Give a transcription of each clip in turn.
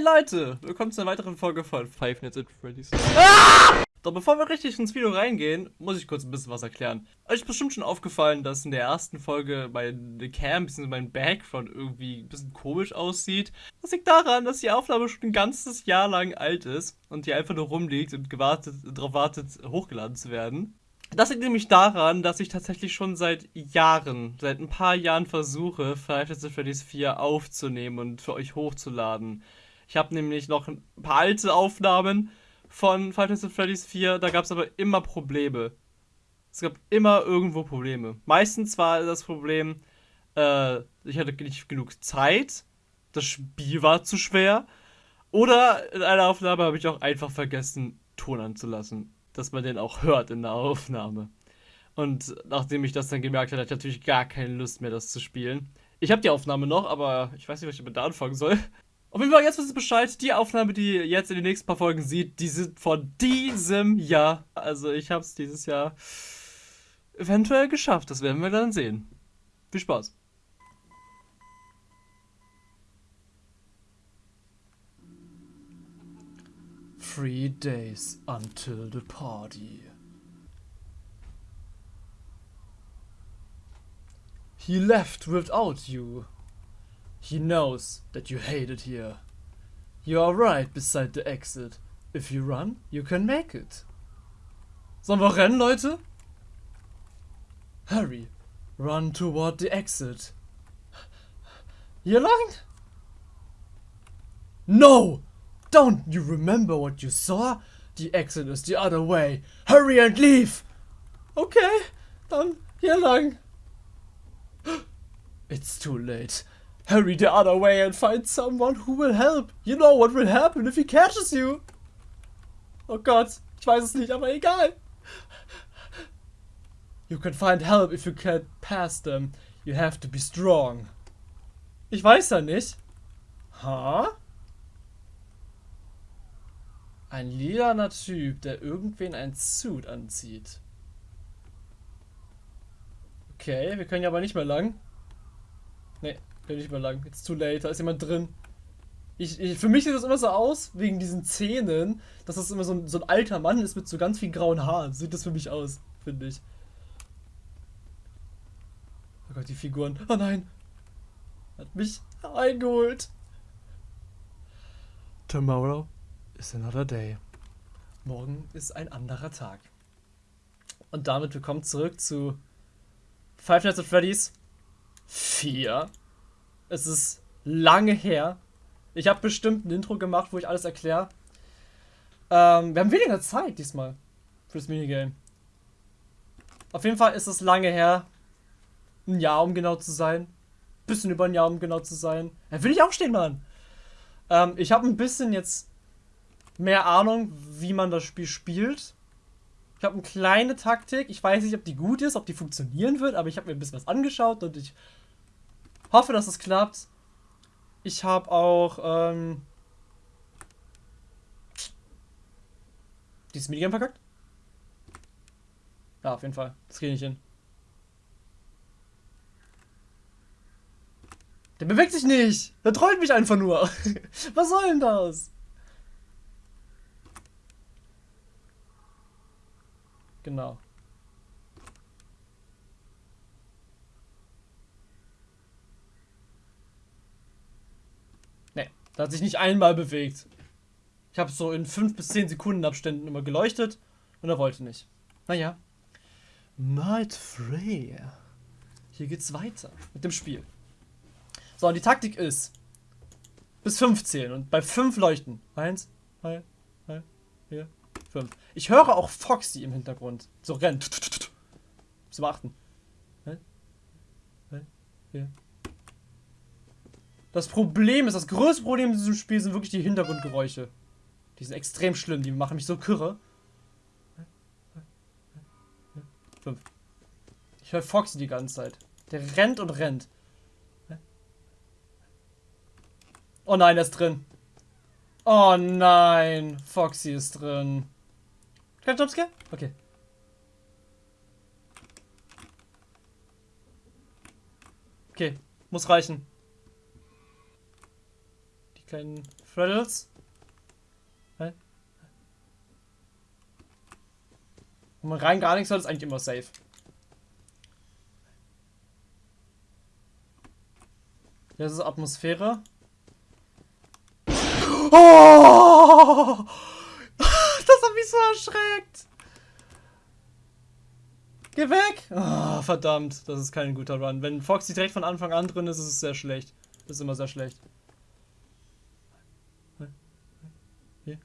Hi Leute, willkommen zu einer weiteren Folge von Five Nights at Freddy's. Ah! Doch bevor wir richtig ins Video reingehen, muss ich kurz ein bisschen was erklären. Euch ist bestimmt schon aufgefallen, dass in der ersten Folge meine Cam bzw. mein Background irgendwie ein bisschen komisch aussieht. Das liegt daran, dass die Aufnahme schon ein ganzes Jahr lang alt ist und die einfach nur rumliegt und gewartet, darauf wartet, hochgeladen zu werden. Das liegt nämlich daran, dass ich tatsächlich schon seit Jahren, seit ein paar Jahren versuche, Five Nights at Freddy's 4 aufzunehmen und für euch hochzuladen. Ich habe nämlich noch ein paar alte Aufnahmen von Five Nights at Freddy's 4, da gab es aber immer Probleme. Es gab immer irgendwo Probleme. Meistens war das Problem, äh, ich hatte nicht genug Zeit, das Spiel war zu schwer, oder in einer Aufnahme habe ich auch einfach vergessen, Ton anzulassen, dass man den auch hört in der Aufnahme. Und nachdem ich das dann gemerkt habe, hatte ich natürlich gar keine Lust mehr, das zu spielen. Ich habe die Aufnahme noch, aber ich weiß nicht, was ich damit da anfangen soll. Auf jeden Fall, jetzt wisst ihr Bescheid, die Aufnahme, die ihr jetzt in den nächsten paar Folgen sieht, die sind von diesem Jahr. Also ich habe es dieses Jahr eventuell geschafft, das werden wir dann sehen. Viel Spaß. Three days until the party. He left without you. He knows that you hate it here. You are right beside the exit. If you run, you can make it. Sollen wir rennen, Leute? Hurry. Run toward the exit. Hier lang? No! Don't you remember what you saw? The exit is the other way. Hurry and leave! Okay, dann hier lang. It's too late. Hurry the other way and find someone who will help. You know what will happen if he catches you. Oh Gott, ich weiß es nicht, aber egal. You can find help if you can't pass them. You have to be strong. Ich weiß ja nicht. Ha? Huh? Ein lilaner Typ, der irgendwen ein Suit anzieht. Okay, wir können ja aber nicht mehr lang. Nee, bin nicht mehr lang. It's too late. Da ist jemand drin. Ich, ich, für mich sieht das immer so aus, wegen diesen Zähnen, dass das immer so ein, so ein alter Mann ist mit so ganz vielen grauen Haaren. Sieht das für mich aus, finde ich. Oh Gott, die Figuren. Oh nein. Hat mich eingeholt. Tomorrow is another day. Morgen ist ein anderer Tag. Und damit willkommen zurück zu Five Nights at Freddy's 4. Es ist lange her. Ich habe bestimmt ein Intro gemacht, wo ich alles erkläre. Ähm, wir haben weniger Zeit diesmal fürs Minigame. Auf jeden Fall ist es lange her. Ein Jahr, um genau zu sein. Bisschen über ein Jahr, um genau zu sein. Da will ich auch stehen, Mann. Ähm, ich habe ein bisschen jetzt mehr Ahnung, wie man das Spiel spielt. Ich habe eine kleine Taktik. Ich weiß nicht, ob die gut ist, ob die funktionieren wird, aber ich habe mir ein bisschen was angeschaut und ich Hoffe, dass es klappt. Ich habe auch ähm, dieses Minigame verkackt. Ja, auf jeden Fall. Das kriege ich nicht hin. Der bewegt sich nicht. Der trollt mich einfach nur. Was soll denn das? Genau. Der hat sich nicht einmal bewegt. Ich habe so in 5 bis 10 Sekunden Abständen immer geleuchtet und er wollte nicht. Naja. Night Freya. Hier geht's weiter mit dem Spiel. So, und die Taktik ist bis 5 zählen und bei 5 leuchten. 1, 2, 3, 4, 5. Ich höre auch Foxy im Hintergrund. So rennt. Zu beachten. 3, 4, das Problem ist, das größte Problem in diesem Spiel sind wirklich die Hintergrundgeräusche. Die sind extrem schlimm, die machen mich so kürre. Fünf. Ich höre Foxy die ganze Zeit. Der rennt und rennt. Oh nein, er ist drin. Oh nein, Foxy ist drin. Kein Jumpscare? Okay. Okay, muss reichen kleinen Freddles? Hä? Wenn man rein gar nichts hat, ist eigentlich immer safe. Das ist Atmosphäre. Oh! Das hat mich so erschreckt. Geh weg! Oh, verdammt, das ist kein guter Run. Wenn Foxy direkt von Anfang an drin ist, ist es sehr schlecht. Das ist immer sehr schlecht. Hier.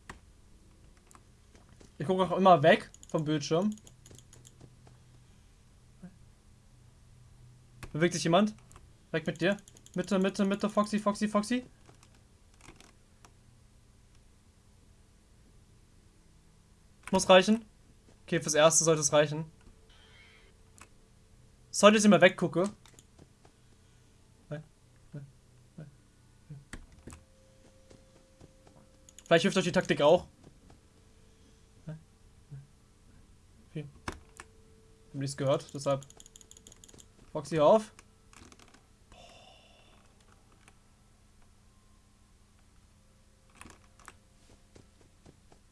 Ich gucke auch immer weg vom Bildschirm. Bewegt sich jemand? Weg mit dir. Mitte, Mitte, Mitte, Foxy, Foxy, Foxy. Muss reichen. Okay, fürs Erste sollte es reichen. Sollte ich immer weggucke. Vielleicht hilft euch die Taktik auch. Okay. Hab nichts gehört, deshalb. Foxy auf.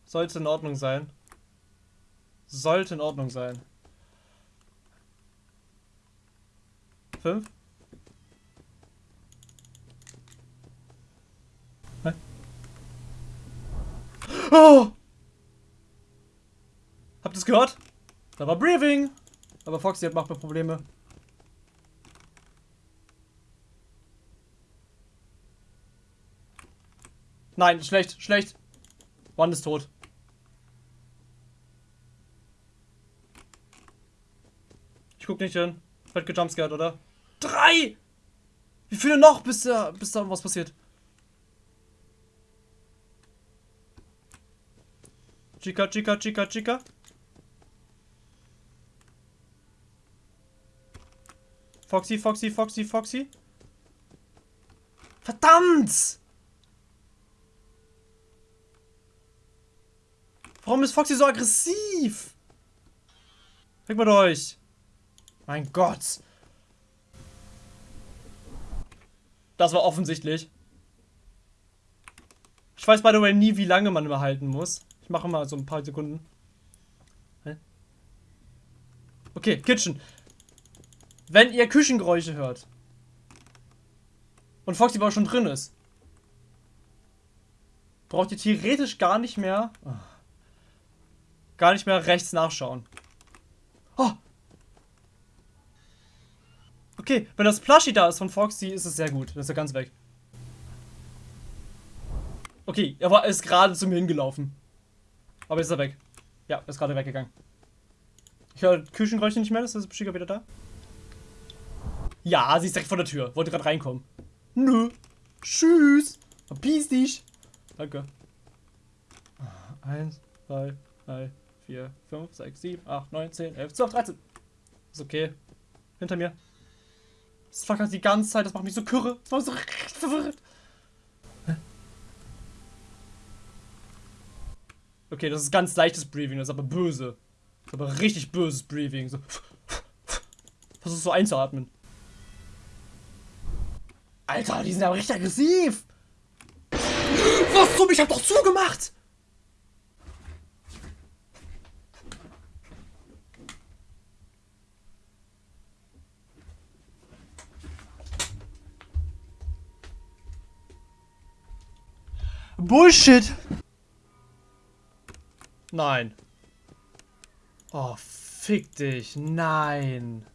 Sollte in Ordnung sein. Sollte in Ordnung sein. Fünf? Hä? Oh! Habt ihr es gehört? Da war Briefing. Aber Foxy hat macht mir Probleme. Nein, schlecht, schlecht. One ist tot. Ich guck nicht hin. Wird gejumpscared, oder? Drei! Wie viele noch, bis da, bis da was passiert? Chica, Chica, Chica, Chica. Foxy, Foxy, Foxy, Foxy. Verdammt! Warum ist Foxy so aggressiv? Weg mit euch! Mein Gott. Das war offensichtlich. Ich weiß by the way nie, wie lange man immer halten muss. Ich mache mal so ein paar Sekunden. Okay, Kitchen. Wenn ihr Küchengeräusche hört und Foxy aber schon drin ist, braucht ihr theoretisch gar nicht mehr gar nicht mehr rechts nachschauen. Oh, Okay, wenn das Plushie da ist von Foxy, ist es sehr gut. Das ist ja ganz weg. Okay, er war, ist gerade zu mir hingelaufen. Aber jetzt ist er weg. Ja, ist gerade weggegangen. Ich höre Küchengeräusche nicht mehr, ist das Beschicker wieder da? Ja, sie ist direkt vor der Tür. Wollte gerade reinkommen. Nö. Tschüss. Verpiss dich. Danke. Eins, zwei, drei, vier, fünf, sechs, sieben, acht, neun, zehn, elf, zwölf, dreizehn. Ist okay. Hinter mir. Das flackert die ganze Zeit, das macht mich so kürre. Das macht mich so richtig verwirrt. Okay, das ist ganz leichtes Breathing, das ist aber böse. Das ist aber richtig böses Breathing. So. Versuch so einzuatmen. Alter, die sind aber richtig aggressiv. Was zum? Ich hab doch zugemacht! Bullshit! Nein. Oh, fick dich. Nein.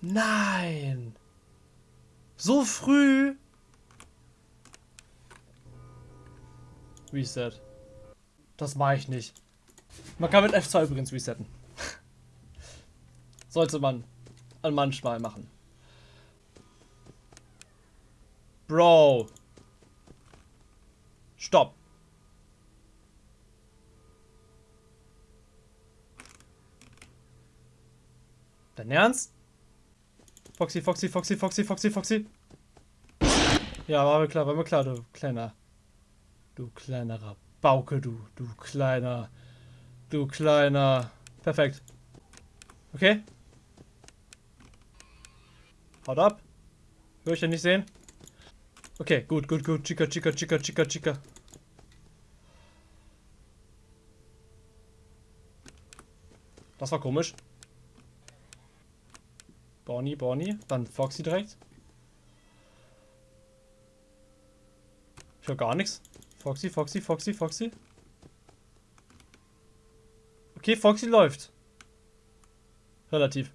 Nein. So früh. Reset. Das mache ich nicht. Man kann mit F2 übrigens resetten. Sollte man manchmal machen. Bro. Stopp. Dein Ernst? Foxy, Foxy, Foxy, Foxy, Foxy, Foxy. Ja, war mir klar, war mir klar, du kleiner. Du kleinerer Bauke, du, du kleiner. Du kleiner. Perfekt. Okay. Haut ab. Würde ich ja nicht sehen. Okay, gut, gut, gut. Chica, Chica, Chica, Chica, Chica. Das war komisch. Bonnie, Bonnie. Dann Foxy direkt. Ich höre gar nichts. Foxy, Foxy, Foxy, Foxy. Okay, Foxy läuft. Relativ.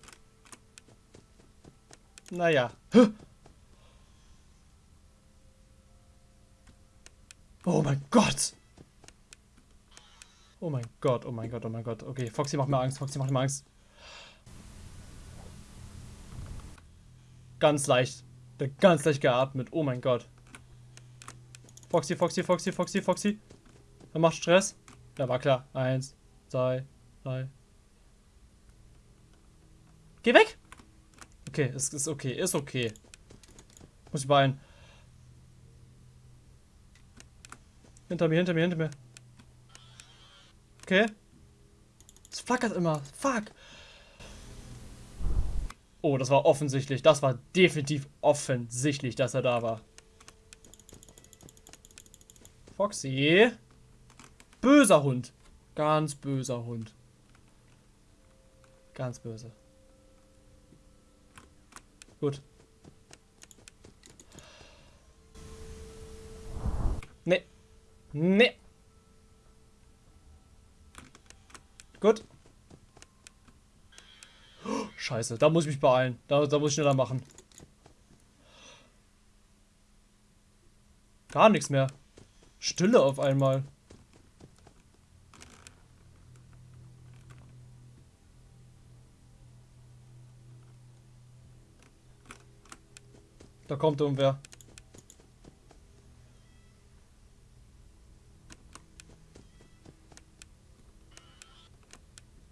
Naja. Oh mein Gott. Oh mein Gott, oh mein Gott, oh mein Gott. Okay, Foxy macht mir Angst, Foxy macht mir Angst. Ganz leicht. Ganz leicht geatmet. Oh mein Gott. Foxy, Foxy, Foxy, Foxy, Foxy. Er macht Stress. Ja, war klar. Eins, zwei, drei. Geh weg! Okay, es ist okay, ist okay. Muss ich beeilen. Hinter mir, hinter mir, hinter mir. Okay. Es flackert immer. Fuck. Oh, das war offensichtlich. Das war definitiv offensichtlich, dass er da war. Foxy. Böser Hund. Ganz böser Hund. Ganz böse. Gut. Nee. Nee. Gut. Scheiße, da muss ich mich beeilen. Da, da muss ich schneller machen. Gar nichts mehr. Stille auf einmal. Da kommt irgendwer.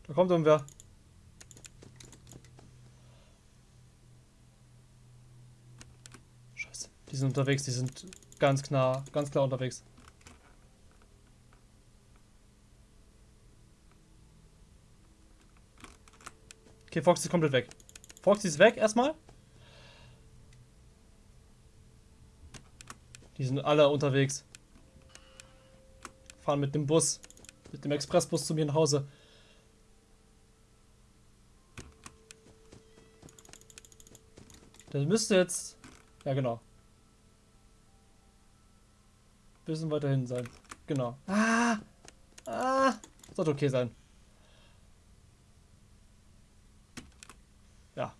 Da kommt irgendwer. Scheiße. Die sind unterwegs, die sind ganz klar, ganz klar unterwegs. Okay, Foxy ist komplett weg. Foxy ist weg erstmal. Die sind alle unterwegs. Fahren mit dem Bus. Mit dem Expressbus zu mir nach Hause. Das müsste jetzt... Ja, genau. Bisschen weiter hinten sein. Genau. Ah! Ah! Sollte okay sein. Ja.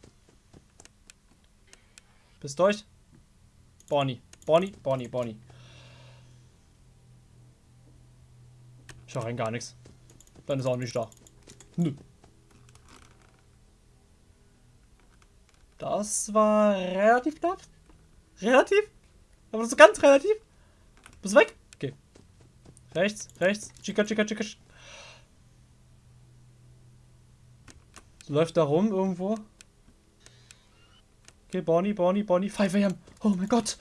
Bist durch? Bonnie. Bonnie, Bonnie, Bonnie. Ich rein gar nichts. Dann ist auch nicht da. Nö. Das war relativ knapp. Relativ? Aber so ganz relativ. Bist du weg? Okay. Rechts, rechts. Chica, chica, chica. Läuft da rum irgendwo. Okay, Bonnie, Bonnie, Bonnie. 5 am. Oh mein Gott.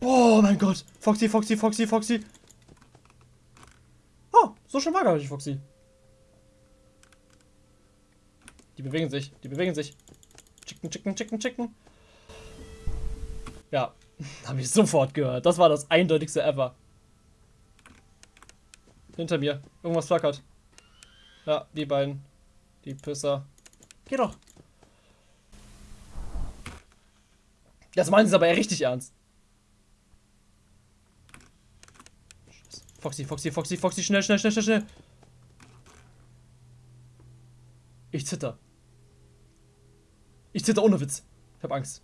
Oh mein Gott. Foxy, Foxy, Foxy, Foxy. Oh, so schon war gar nicht Foxy. Die bewegen sich, die bewegen sich. Chicken, chicken, chicken, chicken. Ja, habe ich sofort gehört. Das war das eindeutigste ever. Hinter mir. Irgendwas flackert. Ja, die beiden. Die Pisser. Geh doch. Das meinen sie aber ja richtig ernst. Foxy, Foxy, Foxy, Foxy, schnell, schnell, schnell, schnell, schnell. Ich zitter. Ich zitter ohne Witz. Ich hab Angst.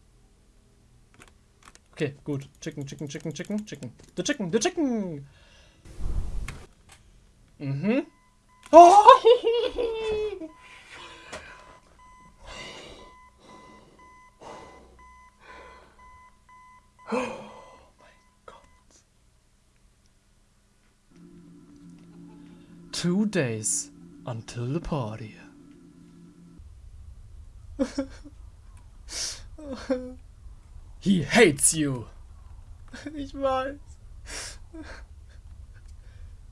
Okay, gut. Chicken, chicken, chicken, chicken, chicken. The chicken, the chicken. Mhm. Oh! Two days until the party. He hates you. Ich weiß.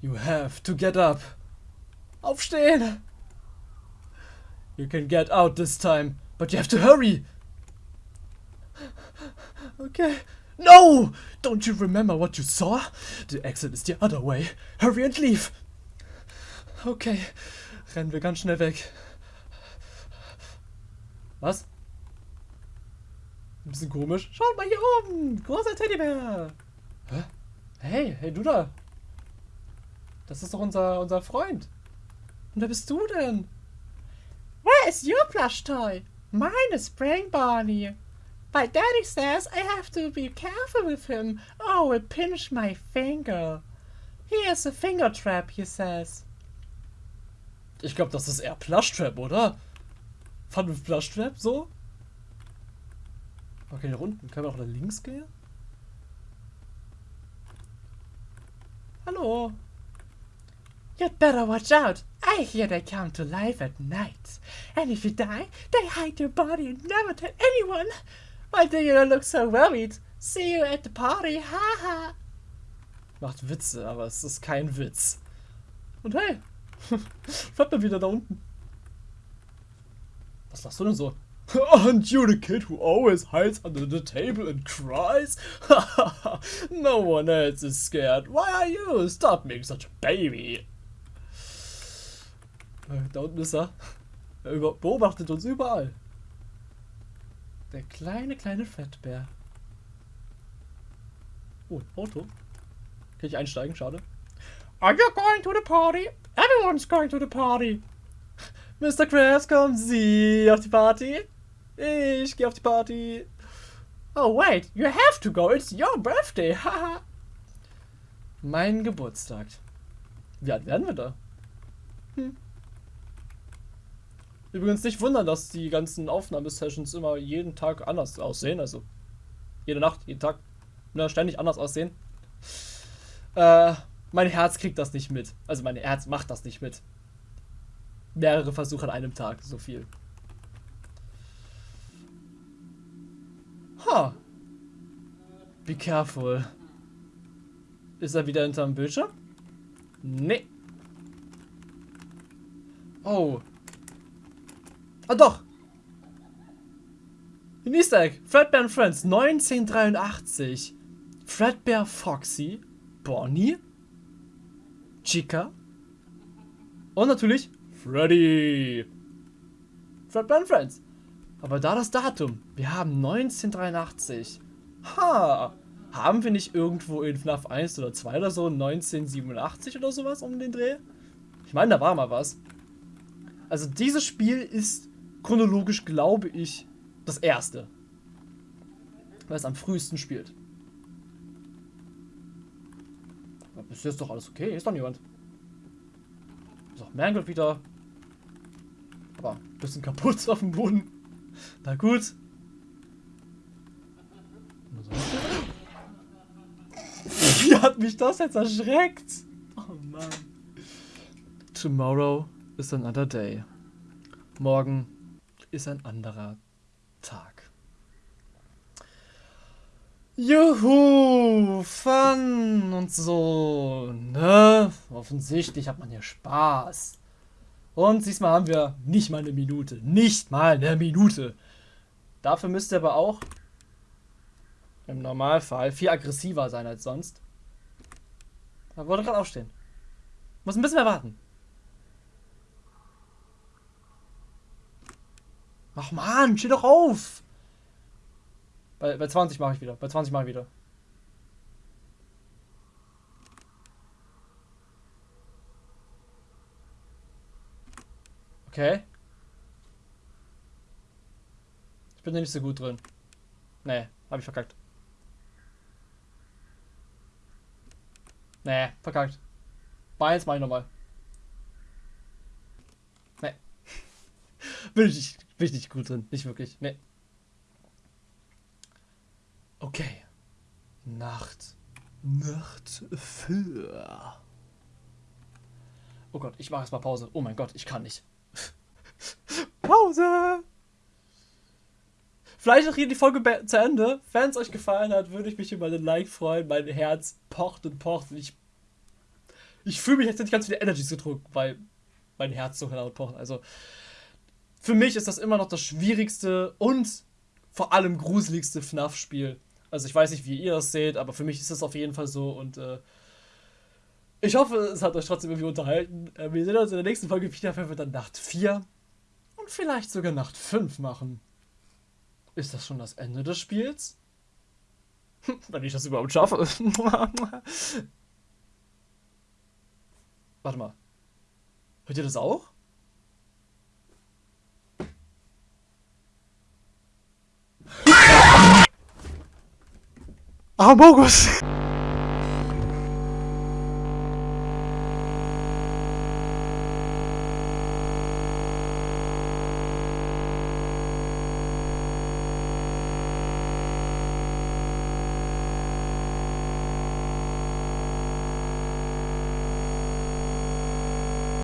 You have to get up. Aufstehen. You can get out this time, but you have to hurry. Okay. No! Don't you remember what you saw? The exit is the other way. Hurry and leave. Okay. Rennen wir ganz schnell weg. Was? Ein bisschen komisch. Schaut mal hier oben! Großer Teddybär! Hä? Hey, hey du da! Das ist doch unser, unser Freund. Und wer bist du denn? Where is your plush toy? Mine is Brain Barney. My daddy says I have to be careful with him or will pinch my finger. He is a finger trap, he says. Ich glaube, das ist eher Plush Trap, oder? Fun with Plush Trap, so? Okay, hier unten. Können wir auch nach links gehen? Hallo. You'd better watch out. I hear they come to life at night. And if you die, they hide your body and never tell anyone. Why do you look so worried? See you at the party, haha. Macht Witze, aber es ist kein Witz. Und hey, fährt mal wieder da unten. Was machst du denn so? Aren't you the kid who always hides under the table and cries? no one else is scared. Why are you? Stop being such a baby. Äh, da unten ist er. Er beobachtet uns überall. Der kleine, kleine Fettbär. Oh, Auto. Kann ich einsteigen? Schade. Are you going to the party? Everyone's going to the party. Mr. Krabs, kommen Sie auf die Party? Ich gehe auf die Party. Oh, wait, you have to go. It's your birthday. Haha. mein Geburtstag. Wie alt werden wir da? Hm. Übrigens nicht wundern, dass die ganzen Aufnahmesessions immer jeden Tag anders aussehen. Also jede Nacht, jeden Tag, ne, ständig anders aussehen. Äh, mein Herz kriegt das nicht mit. Also mein Herz macht das nicht mit. Mehrere Versuche an einem Tag, so viel. Huh. Be careful. Ist er wieder hinterm Bildschirm? Nee. Oh, Ah doch. Ein Easter Egg. Fredbear and Friends 1983. Fredbear Foxy, Bonnie, Chica und natürlich Freddy. Fredbear and Friends. Aber da das Datum. Wir haben 1983. Ha. Haben wir nicht irgendwo in FNAF 1 oder 2 oder so 1987 oder sowas um den Dreh? Ich meine, da war mal was. Also dieses Spiel ist chronologisch, glaube ich, das erste. Weil es am frühesten spielt. Bisher ist doch alles okay. Ist doch niemand. Ist auch Mangold wieder. Aber ein bisschen kaputt auf dem Boden. Na gut. Wie hat mich das jetzt erschreckt? Oh Mann. Tomorrow is another day. Morgen ist ein anderer Tag. Juhu, Fun und so, ne? Offensichtlich hat man hier Spaß. Und diesmal haben wir nicht mal eine Minute. Nicht mal eine Minute. Dafür müsst ihr aber auch im Normalfall viel aggressiver sein als sonst. Da wollte gerade aufstehen. Muss ein bisschen mehr warten. Ach man, steh doch auf! Bei, bei 20 mache ich wieder. Bei 20 mache ich wieder. Okay. Ich bin da nicht so gut drin. Nee, hab ich verkackt. Nee, verkackt. Bei 1 mach ich nochmal. Nee. bin ich nicht. Bin ich nicht gut drin. Nicht wirklich. Nee. Okay. Nacht. Nacht für. Oh Gott, ich mache erstmal Pause. Oh mein Gott, ich kann nicht. Pause! Vielleicht auch hier die Folge zu Ende. Wenn es euch gefallen hat, würde ich mich über den Like freuen. Mein Herz pocht und pocht. Und ich ich fühle mich, als hätte ich ganz viele Energies gedrückt, weil mein Herz so laut pocht. Also für mich ist das immer noch das schwierigste und vor allem gruseligste FNAF-Spiel. Also ich weiß nicht, wie ihr das seht, aber für mich ist das auf jeden Fall so. Und äh, ich hoffe, es hat euch trotzdem irgendwie unterhalten. Äh, wir sehen uns in der nächsten Folge wieder, wenn wir dann Nacht 4 und vielleicht sogar Nacht 5 machen. Ist das schon das Ende des Spiels? Wenn ich das überhaupt schaffe. Warte mal. Hört ihr das auch? Ah,